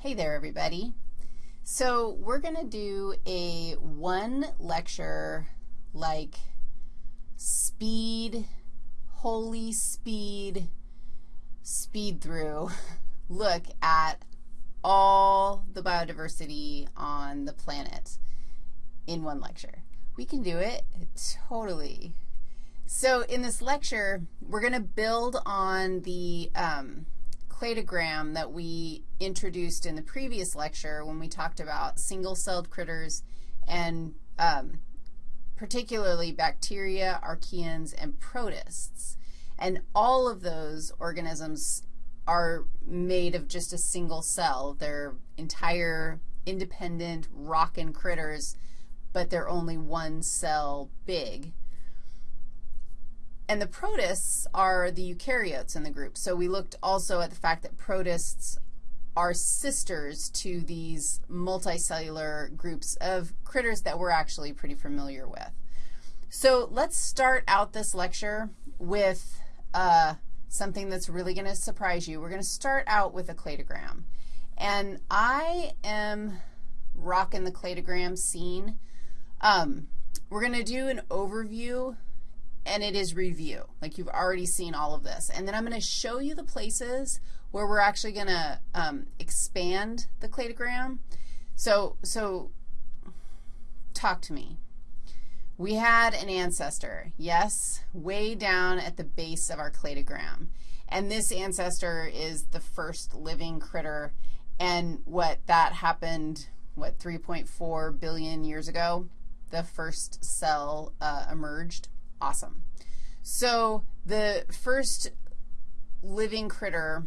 Hey there, everybody. So we're going to do a one lecture like speed, holy speed, speed through look at all the biodiversity on the planet in one lecture. We can do it totally. So in this lecture, we're going to build on the um, cladogram that we introduced in the previous lecture when we talked about single-celled critters and um, particularly bacteria, archaeans, and protists. And all of those organisms are made of just a single cell. They're entire independent rockin' critters, but they're only one cell big. And the protists are the eukaryotes in the group. So we looked also at the fact that protists are sisters to these multicellular groups of critters that we're actually pretty familiar with. So let's start out this lecture with uh, something that's really going to surprise you. We're going to start out with a cladogram. And I am rocking the cladogram scene. Um, we're going to do an overview and it is review. Like you've already seen all of this. And then I'm going to show you the places where we're actually going to um, expand the cladogram. So, so talk to me. We had an ancestor, yes, way down at the base of our cladogram. And this ancestor is the first living critter. And what, that happened, what, 3.4 billion years ago? The first cell uh, emerged. Awesome. So the first living critter,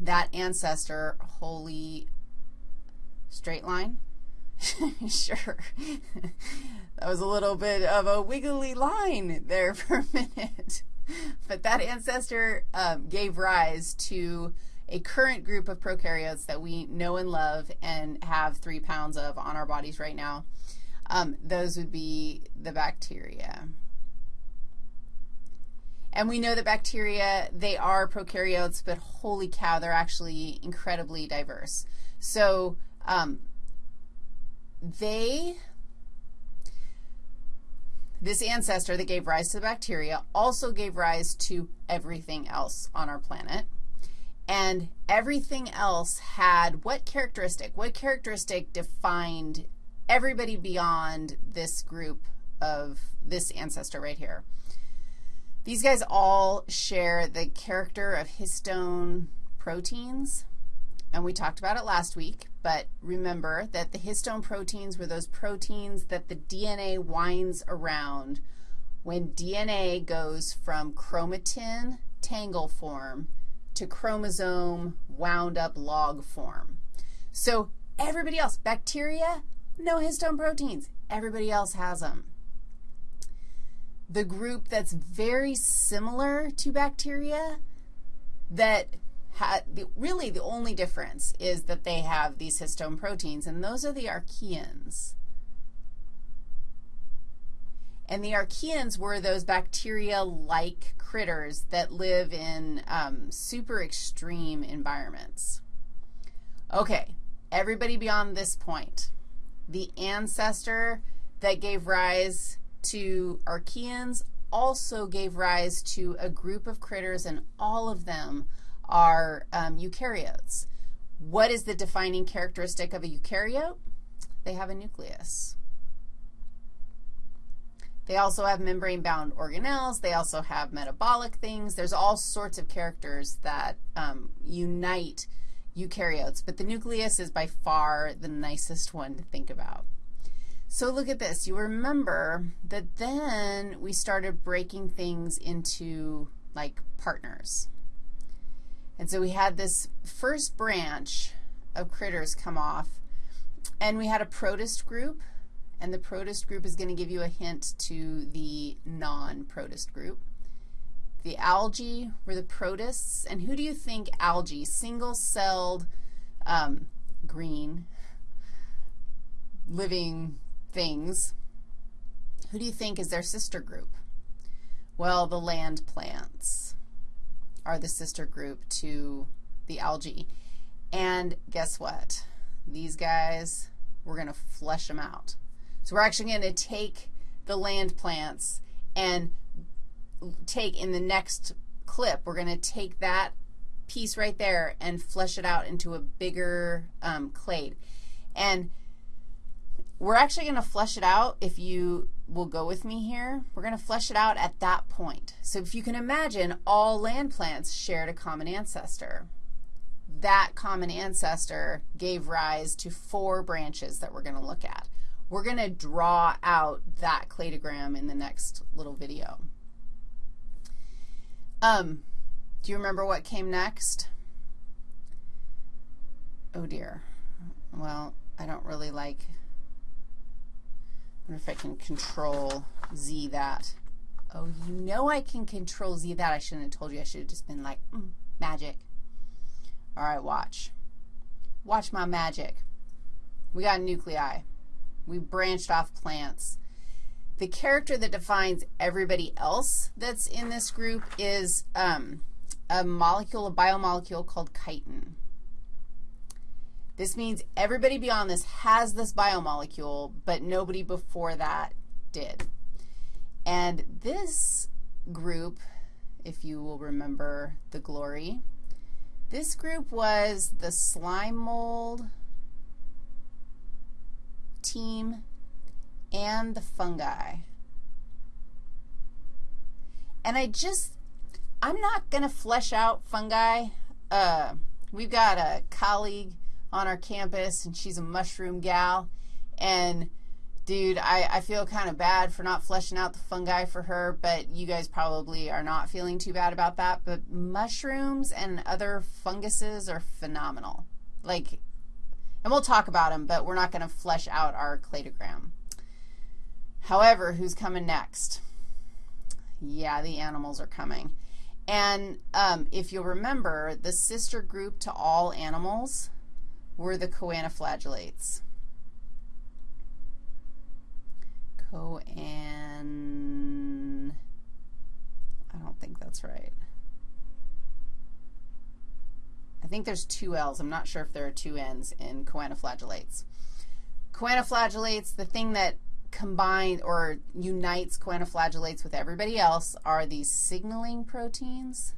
that ancestor, holy straight line? sure. that was a little bit of a wiggly line there for a minute. but that ancestor um, gave rise to a current group of prokaryotes that we know and love and have three pounds of on our bodies right now. Um, those would be the bacteria. And we know that bacteria, they are prokaryotes, but holy cow, they're actually incredibly diverse. So um, they, this ancestor that gave rise to the bacteria also gave rise to everything else on our planet. And everything else had what characteristic? What characteristic defined everybody beyond this group of this ancestor right here? These guys all share the character of histone proteins, and we talked about it last week, but remember that the histone proteins were those proteins that the DNA winds around when DNA goes from chromatin tangle form to chromosome wound up log form. So everybody else, bacteria, no histone proteins. Everybody else has them the group that's very similar to bacteria that the, really the only difference is that they have these histone proteins, and those are the archaeans. And the archaeans were those bacteria-like critters that live in um, super extreme environments. Okay, everybody beyond this point. The ancestor that gave rise to archaeans also gave rise to a group of critters, and all of them are um, eukaryotes. What is the defining characteristic of a eukaryote? They have a nucleus. They also have membrane-bound organelles. They also have metabolic things. There's all sorts of characters that um, unite eukaryotes, but the nucleus is by far the nicest one to think about. So look at this. You remember that then we started breaking things into like partners. And so we had this first branch of critters come off, and we had a protist group, and the protist group is going to give you a hint to the non-protist group. The algae were the protists, and who do you think algae, single-celled um, green, living things, who do you think is their sister group? Well, the land plants are the sister group to the algae. And guess what? These guys, we're going to flesh them out. So we're actually going to take the land plants and take in the next clip, we're going to take that piece right there and flesh it out into a bigger um, clade. And we're actually going to flesh it out, if you will go with me here, we're going to flesh it out at that point. So if you can imagine, all land plants shared a common ancestor. That common ancestor gave rise to four branches that we're going to look at. We're going to draw out that cladogram in the next little video. Um, do you remember what came next? Oh, dear. Well, I don't really like, wonder if I can control Z that. Oh, you know I can control Z that. I shouldn't have told you. I should have just been like, mm, magic. All right, watch. Watch my magic. We got nuclei. We branched off plants. The character that defines everybody else that's in this group is um, a molecule, a biomolecule called chitin. This means everybody beyond this has this biomolecule, but nobody before that did. And this group, if you will remember the glory, this group was the slime mold team and the fungi. And I just, I'm not going to flesh out fungi. Uh, we've got a colleague on our campus, and she's a mushroom gal. And, dude, I, I feel kind of bad for not fleshing out the fungi for her, but you guys probably are not feeling too bad about that. But mushrooms and other funguses are phenomenal. Like, and we'll talk about them, but we're not going to flesh out our cladogram. However, who's coming next? Yeah, the animals are coming. And um, if you'll remember, the sister group to all animals were the choanoflagellates. Coan, I don't think that's right. I think there's two L's. I'm not sure if there are two N's in coanoflagellates. Choanoflagellates, the thing that combines or unites choanoflagellates with everybody else are these signaling proteins.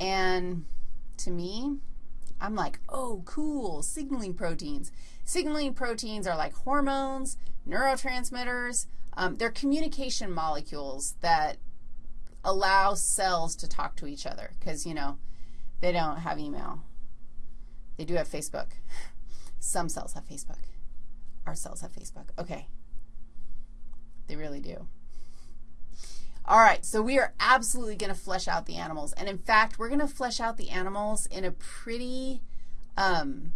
And to me, I'm like, oh, cool, signaling proteins. Signaling proteins are like hormones, neurotransmitters. Um, they're communication molecules that allow cells to talk to each other because, you know, they don't have email. They do have Facebook. Some cells have Facebook. Our cells have Facebook. Okay. They really do. All right, so we are absolutely going to flesh out the animals. And in fact, we're going to flesh out the animals in a pretty, um,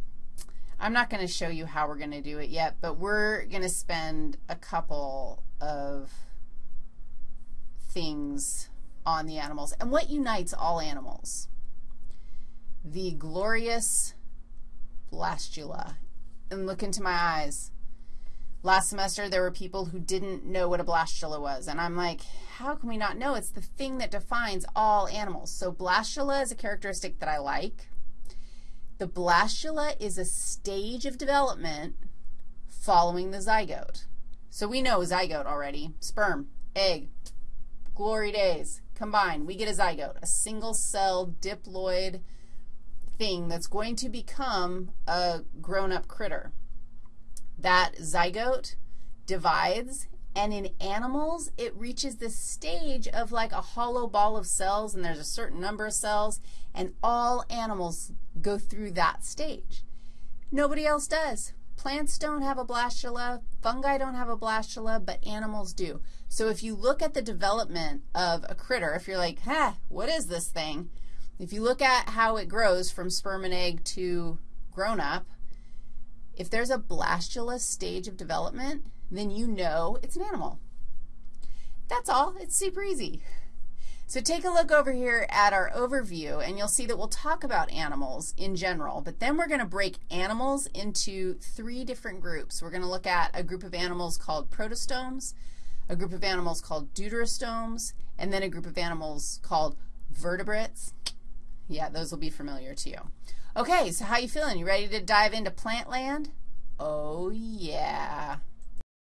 I'm not going to show you how we're going to do it yet, but we're going to spend a couple of things on the animals. And what unites all animals? The glorious blastula. And look into my eyes. Last semester, there were people who didn't know what a blastula was, and I'm like, how can we not know? It's the thing that defines all animals. So blastula is a characteristic that I like. The blastula is a stage of development following the zygote. So we know zygote already. Sperm, egg, glory days, combine. We get a zygote, a single-cell diploid thing that's going to become a grown-up critter that zygote divides, and in animals, it reaches this stage of like a hollow ball of cells, and there's a certain number of cells, and all animals go through that stage. Nobody else does. Plants don't have a blastula, fungi don't have a blastula, but animals do. So if you look at the development of a critter, if you're like, huh, what is this thing? If you look at how it grows from sperm and egg to grown up, if there's a blastula stage of development, then you know it's an animal. That's all. It's super easy. So take a look over here at our overview, and you'll see that we'll talk about animals in general, but then we're going to break animals into three different groups. We're going to look at a group of animals called protostomes, a group of animals called deuterostomes, and then a group of animals called vertebrates. Yeah, those will be familiar to you. Okay, so how you feeling? You ready to dive into plant land? Oh, yeah.